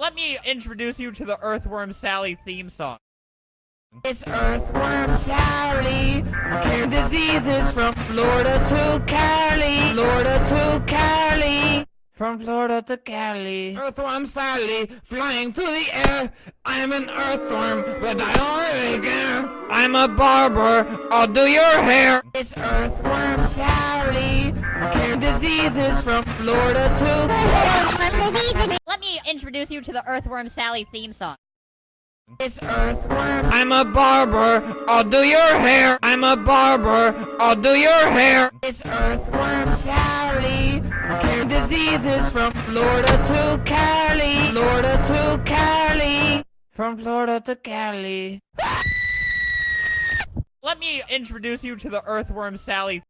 Let me introduce you to the Earthworm Sally theme song. It's Earthworm Sally, cure diseases from Florida to Cali, Florida to Cali. From Florida to Cali. Earthworm Sally, flying through the air. I'm an earthworm, but I really care. I'm a barber, I'll do your hair. It's Earthworm Sally, cure diseases from Florida to me introduce you to the Earthworm Sally theme song. It's Earthworm. I'm a barber, I'll do your hair. I'm a barber, I'll do your hair. It's Earthworm Sally, cure diseases from Florida to Cali, Florida to Cali. From Florida to Cali. Let me introduce you to the Earthworm Sally